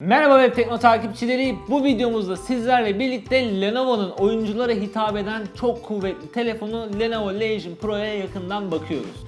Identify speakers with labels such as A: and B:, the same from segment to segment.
A: Merhaba Web Tekno takipçileri. Bu videomuzda sizlerle birlikte Lenovo'nun oyunculara hitap eden çok kuvvetli telefonu Lenovo Legion Pro'ya yakından bakıyoruz.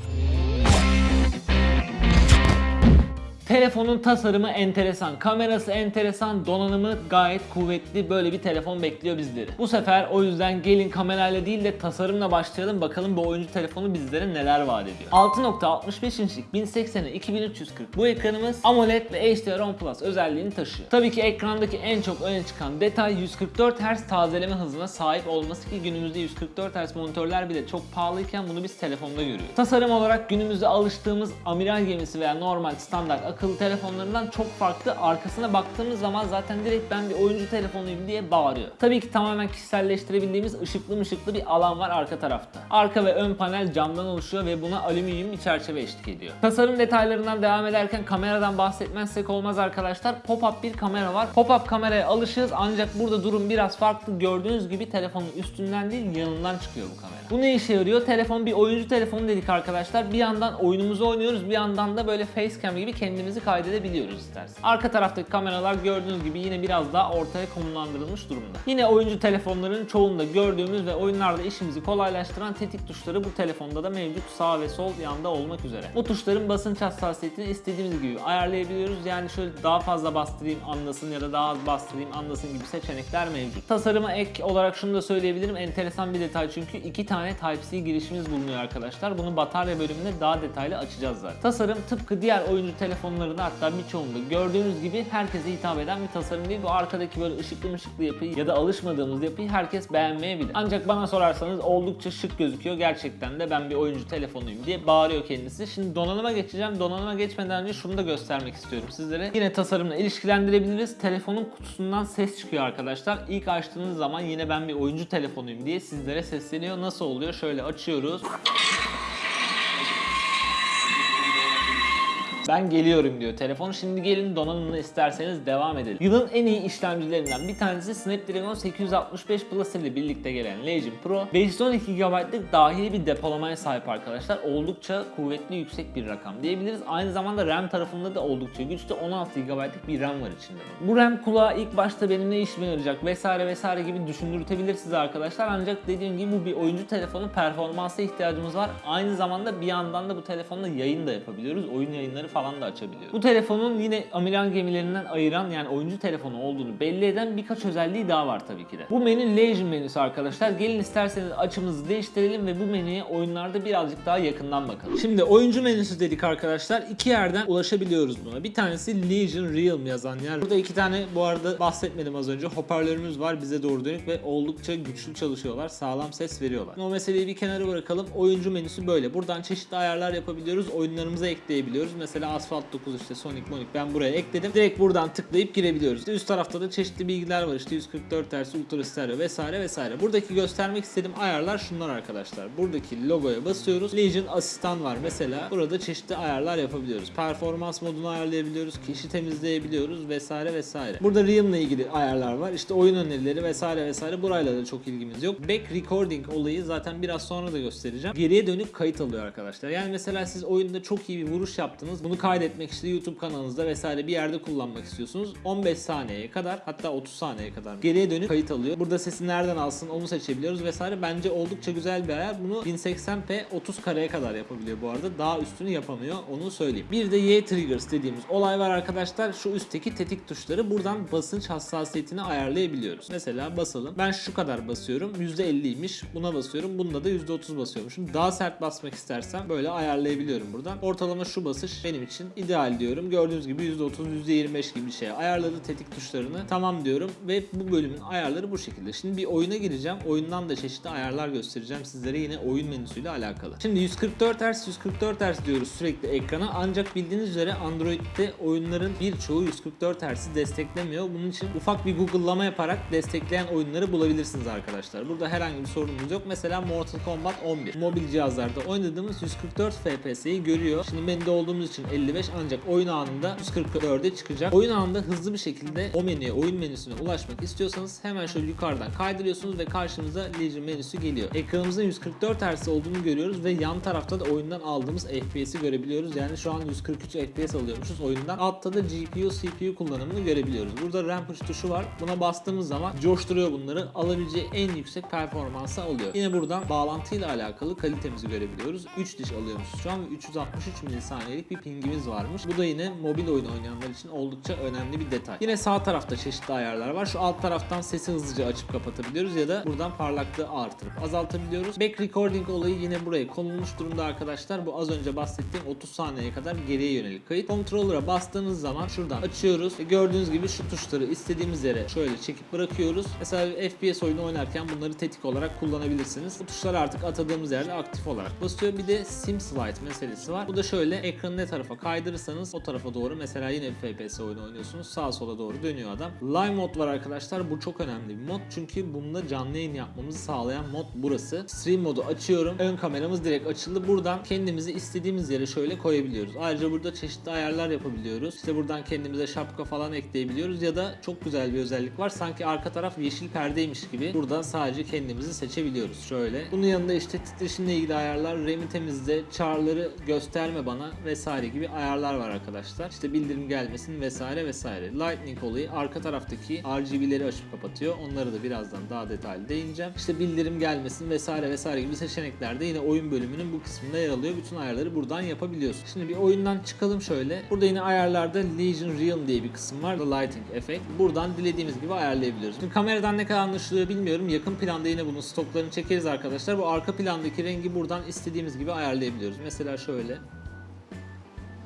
A: Telefonun tasarımı enteresan, kamerası enteresan, donanımı gayet kuvvetli böyle bir telefon bekliyor bizleri. Bu sefer o yüzden gelin kamerayla değil de tasarımla başlayalım bakalım bu oyuncu telefonu bizlere neler vaat ediyor. 6.65 inçlik 1080'e 2340 bu ekranımız AMOLED ve HDR10 Plus özelliğini taşıyor. Tabii ki ekrandaki en çok öne çıkan detay 144 Hz tazeleme hızına sahip olması ki günümüzde 144 Hz monitörler bile çok pahalıyken bunu biz telefonda görüyoruz. Tasarım olarak günümüzde alıştığımız amiral gemisi veya normal standart akıllı telefonlarından çok farklı. Arkasına baktığımız zaman zaten direkt ben bir oyuncu telefonuyum diye bağırıyor. Tabii ki tamamen kişiselleştirebildiğimiz ışıklı mışıklı bir alan var arka tarafta. Arka ve ön panel camdan oluşuyor ve buna alüminyum bir çerçeve eşlik ediyor. Tasarım detaylarından devam ederken kameradan bahsetmezsek olmaz arkadaşlar. Pop-up bir kamera var. Pop-up kameraya alışığız ancak burada durum biraz farklı. Gördüğünüz gibi telefonun üstünden değil yanından çıkıyor bu kamera. Bu ne işe yarıyor? Telefon bir oyuncu telefonu dedik arkadaşlar. Bir yandan oyunumuzu oynuyoruz bir yandan da böyle facecam gibi kendimizi kaydedebiliyoruz istersen. Arka taraftaki kameralar gördüğünüz gibi yine biraz daha ortaya konumlandırılmış durumda. Yine oyuncu telefonların çoğunda gördüğümüz ve oyunlarda işimizi kolaylaştıran tetik tuşları bu telefonda da mevcut sağ ve sol yanda olmak üzere. Bu tuşların basınç hassasiyetini istediğimiz gibi ayarlayabiliyoruz. Yani şöyle daha fazla bastırayım anlasın ya da daha az bastırayım anlasın gibi seçenekler mevcut. Tasarıma ek olarak şunu da söyleyebilirim. Enteresan bir detay çünkü iki tane Type-C girişimiz bulunuyor arkadaşlar. Bunu batarya bölümünde daha detaylı açacağız zaten. Tasarım tıpkı diğer oyuncu telefonlarında hatta birçoğunda gördüğünüz gibi herkese hitap eden bir tasarım değil. Bu arkadaki böyle ışıklı mışıklı yapıyı ya da alışmadığımız yapıyı herkes beğenmeyebilir. Ancak bana sorarsanız oldukça şık gözüküyor. Gerçekten de ben bir oyuncu telefonuyum diye bağırıyor kendisi. Şimdi donanıma geçeceğim. Donanıma geçmeden önce şunu da göstermek istiyorum sizlere. Yine tasarımla ilişkilendirebiliriz. Telefonun kutusundan ses çıkıyor arkadaşlar. İlk açtığınız zaman yine ben bir oyuncu telefonuyum diye sizlere sesleniyor. Nasıl oluyor? Şöyle açıyoruz. Ben geliyorum diyor telefon. Şimdi gelin donanımını isterseniz devam edelim. Yılın en iyi işlemcilerinden bir tanesi Snapdragon 865 Plus ile birlikte gelen Legion Pro. 512 GB'lık dahili bir depolamaya sahip arkadaşlar. Oldukça kuvvetli yüksek bir rakam diyebiliriz. Aynı zamanda RAM tarafında da oldukça güçlü 16 GB'lık bir RAM var içinde. Bu RAM kulağa ilk başta benim ne işime yarayacak vesaire vesaire gibi düşündürtebilir size arkadaşlar. Ancak dediğim gibi bu bir oyuncu telefonu performansa ihtiyacımız var. Aynı zamanda bir yandan da bu telefonla yayın da yapabiliyoruz. Oyun yayınları falan da açabiliyoruz. Bu telefonun yine amiral gemilerinden ayıran yani oyuncu telefonu olduğunu belli eden birkaç özelliği daha var tabii ki de. Bu menü Legion menüsü arkadaşlar. Gelin isterseniz açımızı değiştirelim ve bu menüye oyunlarda birazcık daha yakından bakalım. Şimdi oyuncu menüsü dedik arkadaşlar. İki yerden ulaşabiliyoruz buna. Bir tanesi Legion Realm yazan yer. Burada iki tane bu arada bahsetmedim az önce. Hoparlörümüz var bize doğru dönük ve oldukça güçlü çalışıyorlar. Sağlam ses veriyorlar. O meseleyi bir kenara bırakalım. Oyuncu menüsü böyle. Buradan çeşitli ayarlar yapabiliyoruz. Oyunlarımıza ekleyebiliyoruz. Mesela Asphalt 9 işte Sonic Monic ben buraya ekledim. Direkt buradan tıklayıp girebiliyoruz. İşte üst tarafta da çeşitli bilgiler var. İşte 144 Hz, Ultra Stereo vesaire vesaire. Buradaki göstermek istediğim ayarlar şunlar arkadaşlar. Buradaki logoya basıyoruz. Legion asistan var mesela. Burada çeşitli ayarlar yapabiliyoruz. Performans modunu ayarlayabiliyoruz. Kişi temizleyebiliyoruz vesaire vesaire. Burada Realm ile ilgili ayarlar var. İşte oyun önerileri vesaire vesaire. Burayla da çok ilgimiz yok. Back recording olayı zaten biraz sonra da göstereceğim. Geriye dönük kayıt alıyor arkadaşlar. Yani mesela siz oyunda çok iyi bir vuruş yaptınız. Bunu kaydetmek işte YouTube kanalınızda vesaire bir yerde kullanmak istiyorsunuz. 15 saniyeye kadar hatta 30 saniyeye kadar geriye dönük kayıt alıyor. Burada sesi nereden alsın onu seçebiliyoruz vesaire. Bence oldukça güzel bir ayar. Bunu 1080p 30 kareye kadar yapabiliyor bu arada. Daha üstünü yapamıyor onu söyleyeyim. Bir de Y triggers dediğimiz olay var arkadaşlar. Şu üstteki tetik tuşları buradan basınç hassasiyetini ayarlayabiliyoruz. Mesela basalım. Ben şu kadar basıyorum. %50'ymiş. Buna basıyorum. Bunda da %30 basıyormuşum. Daha sert basmak istersem böyle ayarlayabiliyorum buradan. Ortalama şu basış benim için ideal diyorum. Gördüğünüz gibi %30, %25 gibi bir şey. Ayarladı tetik tuşlarını. Tamam diyorum ve bu bölümün ayarları bu şekilde. Şimdi bir oyuna gireceğim. Oyundan da çeşitli ayarlar göstereceğim sizlere yine oyun menüsüyle alakalı. Şimdi 144 Hz 144 Hz diyoruz sürekli ekrana. Ancak bildiğiniz üzere Android'de oyunların birçoğu 144 Hz'i desteklemiyor. Bunun için ufak bir Google'lama yaparak destekleyen oyunları bulabilirsiniz arkadaşlar. Burada herhangi bir sorunumuz yok. Mesela Mortal Kombat 11. Mobil cihazlarda oynadığımız 144 FPS'yi görüyor. Şimdi menüde olduğumuz için 1055 ancak oyun anında 144'e çıkacak. Oyun anında hızlı bir şekilde o menüye, oyun menüsüne ulaşmak istiyorsanız hemen şöyle yukarıdan kaydırıyorsunuz ve karşımıza Legion menüsü geliyor. Ekranımızın 144 Hz olduğunu görüyoruz ve yan tarafta da oyundan aldığımız FPS'i görebiliyoruz. Yani şu an 143 FPS alıyormuşuz oyundan. Altta da GPU, CPU kullanımını görebiliyoruz. Burada Rampage tuşu var. Buna bastığımız zaman coşturuyor bunları. Alabileceği en yüksek performansa alıyor. Yine buradan bağlantıyla alakalı kalitemizi görebiliyoruz. 3 diş alıyormuşuz şu an ve 363 milisaniyelik bir pingimiz varmış. Bu da yine mobil oyun oynayanlar için oldukça önemli bir detay. Yine sağ tarafta çeşitli ayarlar var. Şu alt taraftan sesi hızlıca açıp kapatabiliyoruz ya da buradan parlaklığı artırıp azaltabiliyoruz. Back recording olayı yine buraya konulmuş durumda arkadaşlar. Bu az önce bahsettiğim 30 saniyeye kadar geriye yönelik kayıt. Controller'a bastığınız zaman şuradan açıyoruz. ve Gördüğünüz gibi şu tuşları istediğimiz yere şöyle çekip bırakıyoruz. Mesela FPS oyunu oynarken bunları tetik olarak kullanabilirsiniz. Bu tuşlar artık atadığımız yerde aktif olarak basıyor. Bir de sim slide meselesi var. Bu da şöyle ekranı ne tarafa kaydırırsanız o tarafa doğru mesela yine FPS oyunu oynuyorsunuz. Sağa sola doğru dönüyor adam. Live mod var arkadaşlar. Bu çok önemli bir mod. Çünkü bunda canlı yayın yapmamızı sağlayan mod burası. Stream modu açıyorum. Ön kameramız direkt açıldı. Buradan kendimizi istediğimiz yere şöyle koyabiliyoruz. Ayrıca burada çeşitli ayarlar yapabiliyoruz. İşte buradan kendimize şapka falan ekleyebiliyoruz ya da çok güzel bir özellik var. Sanki arka taraf yeşil perdeymiş gibi buradan sadece kendimizi seçebiliyoruz. Şöyle. Bunun yanında işte titreşimle ilgili ayarlar, RAM'i temizle, char'ları gösterme bana vesaire gibi ayarlar var arkadaşlar. İşte bildirim gelmesin vesaire vesaire. Lightning olayı arka taraftaki RGB'leri açıp kapatıyor. Onları da birazdan daha detaylı değineceğim. İşte bildirim gelmesin vesaire vesaire gibi seçenekler de yine oyun bölümünün bu kısmında yer alıyor. Bütün ayarları buradan yapabiliyorsun. Şimdi bir oyundan çıkalım şöyle. Burada yine ayarlarda Legion Realm diye bir kısım var. The Lighting Effect. Buradan dilediğimiz gibi ayarlayabiliyoruz. Şimdi kameradan ne kadar anlaşılıyor bilmiyorum. Yakın planda yine bunun stoklarını çekeriz arkadaşlar. Bu arka plandaki rengi buradan istediğimiz gibi ayarlayabiliyoruz. Mesela şöyle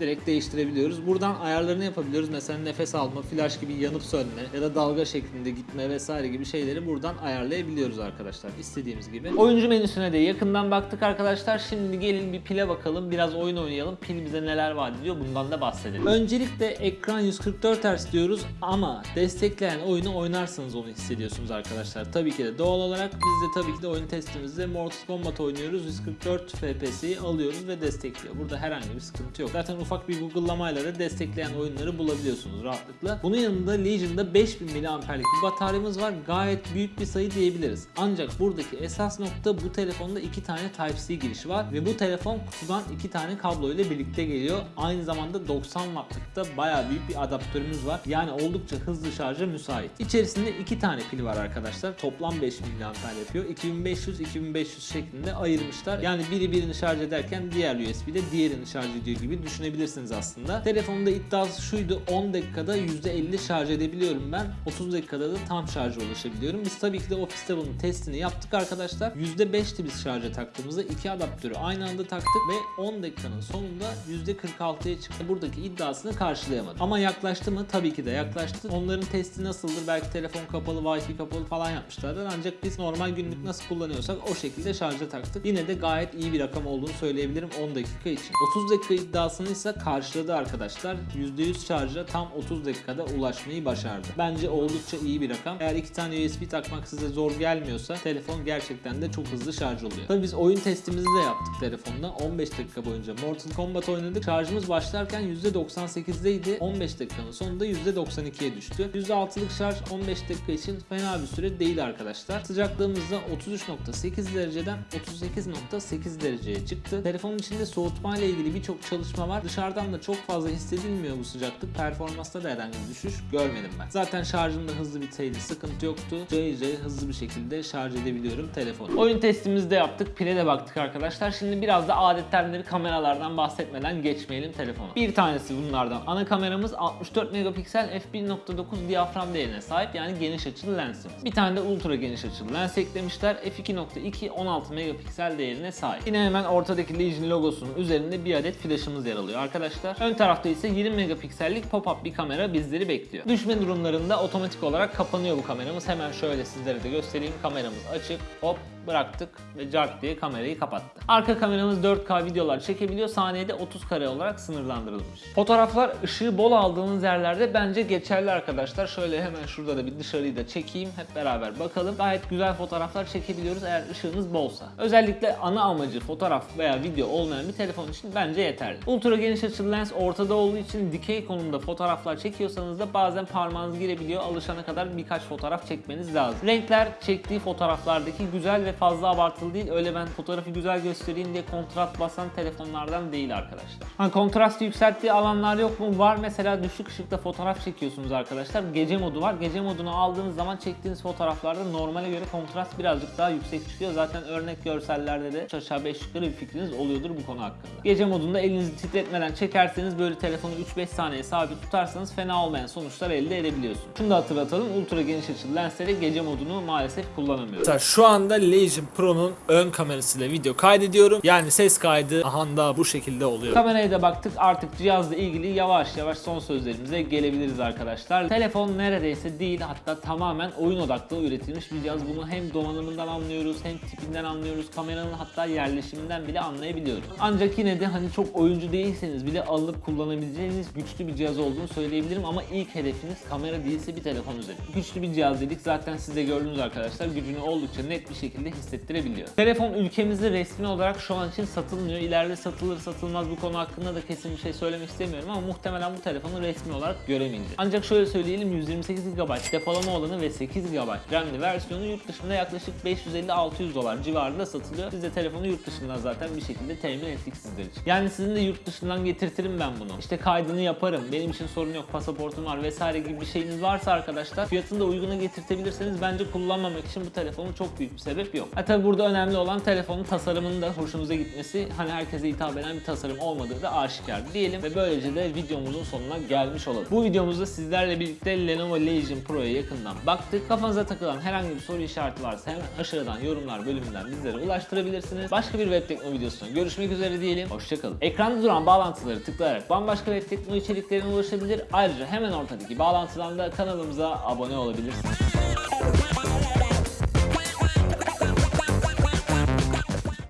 A: direkt değiştirebiliyoruz. Buradan ayarlarını yapabiliyoruz. Mesela nefes alma, flash gibi yanıp sönme ya da dalga şeklinde gitme vesaire gibi şeyleri buradan ayarlayabiliyoruz arkadaşlar. istediğimiz gibi. Oyuncu menüsüne de yakından baktık arkadaşlar. Şimdi gelin bir pile bakalım. Biraz oyun oynayalım. Pil bize neler vaat ediyor bundan da bahsedelim. Öncelikle ekran 144 Hz diyoruz ama destekleyen oyunu oynarsanız onu hissediyorsunuz arkadaşlar. Tabii ki de doğal olarak biz de tabii ki de oyun testimizde Mortal Kombat oynuyoruz. 144 FPS'yi alıyoruz ve destekliyor. Burada herhangi bir sıkıntı yok. Zaten ufak bir Google'lamayla da destekleyen oyunları bulabiliyorsunuz rahatlıkla. Bunun yanında Legion'da 5000 mAh'lik bir bataryamız var. Gayet büyük bir sayı diyebiliriz. Ancak buradaki esas nokta bu telefonda iki tane Type-C girişi var ve bu telefon kutudan iki tane kablo ile birlikte geliyor. Aynı zamanda 90 wattlık da bayağı büyük bir adaptörümüz var. Yani oldukça hızlı şarja müsait. İçerisinde iki tane pil var arkadaşlar. Toplam 5000 mAh yapıyor. 2500-2500 şeklinde ayırmışlar. Yani biri birini şarj ederken diğer USB de diğerini şarj ediyor gibi düşünebilirsiniz aslında. Telefonda iddiası şuydu 10 dakikada %50 şarj edebiliyorum ben. 30 dakikada da tam şarja ulaşabiliyorum. Biz tabii ki de ofiste bunun testini yaptık arkadaşlar. %5'ti biz şarja taktığımızda iki adaptörü aynı anda taktık ve 10 dakikanın sonunda %46'ya çıktı. Buradaki iddiasını karşılayamadı. Ama yaklaştı mı? Tabii ki de yaklaştı. Onların testi nasıldır? Belki telefon kapalı, wifi kapalı falan yapmışlardır. Ancak biz normal günlük nasıl kullanıyorsak o şekilde şarja taktık. Yine de gayet iyi bir rakam olduğunu söyleyebilirim 10 dakika için. 30 dakika iddiasını ise karşıladı arkadaşlar. %100 şarja tam 30 dakikada ulaşmayı başardı. Bence oldukça iyi bir rakam. Eğer iki tane USB takmak size zor gelmiyorsa telefon gerçekten de çok hızlı şarj oluyor. Tabii biz oyun testimizi de yaptık telefonda. 15 dakika boyunca Mortal Kombat oynadık. Şarjımız başlarken %98'deydi. 15 dakikanın sonunda %92'ye düştü. %6'lık şarj 15 dakika için fena bir süre değil arkadaşlar. Sıcaklığımız da 33.8 dereceden 38.8 dereceye çıktı. Telefonun içinde soğutma ile ilgili birçok çalışma var. Dışarıdan da çok fazla hissedilmiyor bu sıcaklık. Performansta da herhangi bir düşüş görmedim ben. Zaten şarjımda hızlı biteydi. Sıkıntı yoktu. Cayır hızlı bir şekilde şarj edebiliyorum telefonu. Oyun testimizi de yaptık. Pile de baktık arkadaşlar. Şimdi biraz da adettenleri kameralardan bahsetmeden geçmeyelim telefona. Bir tanesi bunlardan. Ana kameramız 64 megapiksel f1.9 diyafram değerine sahip yani geniş açılı lensimiz. Bir tane de ultra geniş açılı lens eklemişler. f2.2 16 megapiksel değerine sahip. Yine hemen ortadaki Legion logosunun üzerinde bir adet flaşımız yer alıyor arkadaşlar. Ön tarafta ise 20 megapiksellik pop-up bir kamera bizleri bekliyor. Düşme durumlarında otomatik olarak kapanıyor bu kameramız. Hemen şöyle sizlere de göstereyim. Kameramız açık. Hop bıraktık ve cart diye kamerayı kapattı. Arka kameramız 4K videolar çekebiliyor. Saniyede 30 kare olarak sınırlandırılmış. Fotoğraflar ışığı bol aldığınız yerlerde bence geçerli arkadaşlar. Şöyle hemen şurada da bir dışarıyı da çekeyim. Hep beraber bakalım. Gayet güzel fotoğraflar çekebiliyoruz eğer ışığınız bolsa. Özellikle ana amacı fotoğraf veya video olmayan bir telefon için bence yeterli. Ultra geniş açılı lens ortada olduğu için dikey konumda fotoğraflar çekiyorsanız da bazen parmağınız girebiliyor. Alışana kadar birkaç fotoğraf çekmeniz lazım. Renkler çektiği fotoğraflardaki güzel ve fazla abartılı değil. Öyle ben fotoğrafı güzel göstereyim diye kontrast basan telefonlardan değil arkadaşlar. Ha, kontrastı yükselttiği alanlar yok mu? Var mesela düşük ışıkta fotoğraf çekiyorsunuz arkadaşlar. Gece modu var. Gece modunu aldığınız zaman çektiğiniz fotoğraflarda normale göre kontrast birazcık daha yüksek çıkıyor. Zaten örnek görsellerde de aşağı 5 yukarı bir fikriniz oluyordur bu konu hakkında. Gece modunda elinizi titretmeden çekerseniz böyle telefonu 3-5 saniye sabit tutarsanız fena olmayan sonuçlar elde edebiliyorsunuz. Şunu da hatırlatalım. Ultra geniş açılı lensleri gece modunu maalesef kullanamıyoruz.
B: Şu anda Legion Pro'nun ön kamerasıyla video kaydediyorum. Yani ses kaydı aha da bu şekilde oluyor.
A: Kameraya da baktık artık cihazla ilgili yavaş yavaş son sözlerimize gelebiliriz arkadaşlar. Telefon neredeyse değil hatta tamamen oyun odaklı üretilmiş bir cihaz. Bunu hem donanımından anlıyoruz hem tipinden anlıyoruz. Kameranın hatta yerleşiminden bile anlayabiliyoruz. Ancak yine de hani çok oyuncu değilseniz bile alıp kullanabileceğiniz güçlü bir cihaz olduğunu söyleyebilirim ama ilk hedefiniz kamera değilse bir telefon üzerinde. Güçlü bir cihaz dedik zaten siz de gördünüz arkadaşlar gücünü oldukça net bir şekilde hissettirebiliyor. Telefon ülkemizde resmi olarak şu an için satılmıyor. İleride satılır satılmaz bu konu hakkında da kesin bir şey söylemek istemiyorum ama muhtemelen bu telefonu resmi olarak göremeyeceğiz. Ancak şöyle söyleyelim 128 GB depolama olanı ve 8 GB RAM'li versiyonu yurt dışında yaklaşık 550-600 dolar civarında satılıyor. Siz de telefonu yurt dışından zaten bir şekilde temin ettik sizler için. Yani sizin de yurt dışından getirtirim ben bunu. İşte kaydını yaparım. Benim için sorun yok. Pasaportum var vesaire gibi bir şeyiniz varsa arkadaşlar fiyatını da uyguna getirtebilirseniz bence kullanmamak için bu telefonun çok büyük bir sebep yok. Ha tabi burada önemli olan telefonun tasarımının da hoşunuza gitmesi. Hani herkese hitap eden bir tasarım olmadığı da aşikar diyelim ve böylece de videomuzun sonuna gelmiş olalım. Bu videomuzda sizlerle birlikte Lenovo Legion Pro'ya yakından baktık. Kafanıza takılan herhangi bir soru işareti varsa hemen aşağıdan yorumlar bölümünden bizlere ulaştırabilirsiniz. Başka bir web tekno videosunda görüşmek üzere diyelim. Hoşçakalın. Ekranda duran bağlantıları tıklayarak bambaşka web tekno içeriklerine ulaşabilir. Ayrıca hemen ortadaki bağlantıdan da kanalımıza abone olabilirsiniz.